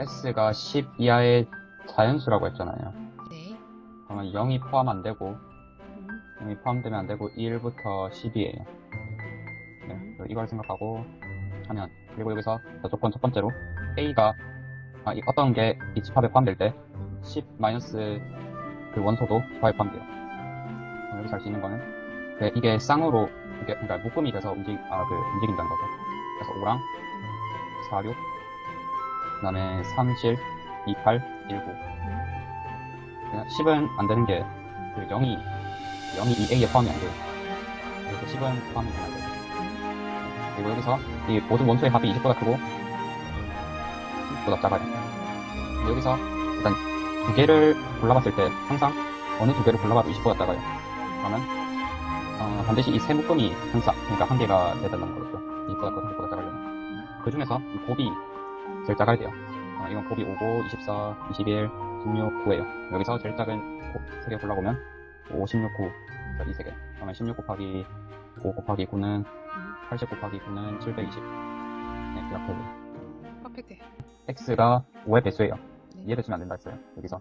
S가 10 이하의 자연수라고 했잖아요. 네. 그러면 0이 포함 안 되고, 음, 0이 포함되면 안 되고, 1부터 10이에요. 네, 음. 이걸 생각하고 하면, 그리고 여기서 조건 첫 번째로, A가, 아, 이 어떤 게 이 집합에 포함될 때, 10 마이너스 그 원소도 집합에 포함돼요. 어, 여기서 할 수 있는 거는, 그 이게 쌍으로, 이게, 그러니까 묶음이 돼서 움직, 아, 그, 움직인다는 거죠. 그래서 5랑 4, 6, 그 다음에 3, 7, 2, 8, 1, 9. 그냥 10은 안 되는 게, 그 0이, 0이 이 A에 포함이 안 돼요. 그래서 10은 포함이 안 돼요. 그리고 여기서 이 모든 원소의 합이 20보다 크고, 10보다 작아요. 여기서 일단 두 개를 골라봤을 때 항상 어느 두 개를 골라봐도 20보다 작아요. 그러면, 어, 반드시 이 세 묶음이 항상, 그러니까 한 개가 된다는 거죠. 20보다 크고 30보다 작으려면. 그 중에서 이 곱이 작아야 돼요. 어, 이건 곱이 5고, 24, 21, 16, 9예요. 여기서 제일 작은 곱 3개 골라보면 5, 16, 9. 이 3개. 그러면 16 곱하기 5 곱하기 9는 80 곱하기 9는 720. 네, 이렇게 돼요. 퍼펙트. x가 5의 배수예요. 네. 2의 배수면 안 된다 했어요. 여기서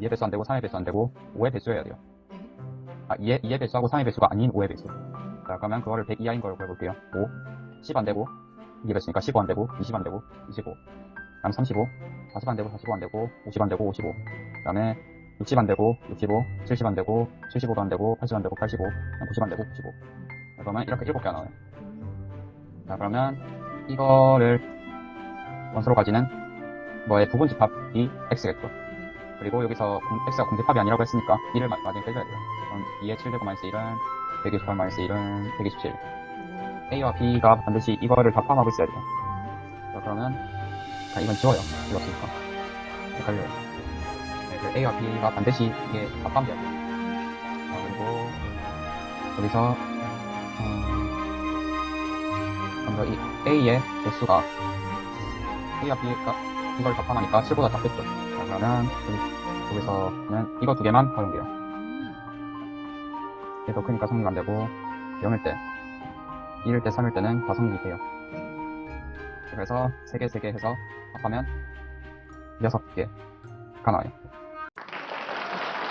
2의 배수 안 되고 3의 배수 안 되고 5의 배수여야 돼요. 네. 아, 2의, 2의 배수하고 3의 배수가 아닌 5의 배수. 자, 그러면 그거를 100 이하인 걸 구해볼게요. 5, 10 안 되고 2의 배수니까 15 안 되고 20 안 되고 25. 그다음 35, 40 안 되고 45 안 되고 50 안 되고 55. 그 다음에 60 안 되고 65, 70 안 되고 75도 안 되고 80 안 되고 85, 90 안 되고 95. 그러면 이렇게 7개가 나와요. 자, 그러면 이거를 원소로 가지는 뭐의 부분 집합이 x겠죠. 그리고 여기서 공- x가 공집합이 아니라고 했으니까 1을 마지막에 빼줘야 돼요. 그럼 2의 7제곱 마이너스 1은 128 마이너스 1은 127. A와 b가 반드시 이거를 다 포함하고 있어야 돼요. 자, 그러면 자, 이건 지워요. 지웠으니까. 헷갈려요. 네, 그 a와 b가 반드시 이게 다 포함돼야 돼요. 자, 그리고 여기서 어, 먼저 이 a의 개수가 a와 b가 이걸 다 포함하니까 7보다 작겠죠. 자, 그러면 여기, 여기서는 이거 두 개만 활용돼요. 얘더 크니까 성립 안 되고 0일 때 1일 때, 3일 때는 가성비 돼요. 그래서 3개, 3개 해서 합하면 6개가 나와요.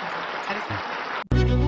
네, 잘했어요.